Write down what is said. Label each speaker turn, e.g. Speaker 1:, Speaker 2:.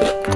Speaker 1: Bye.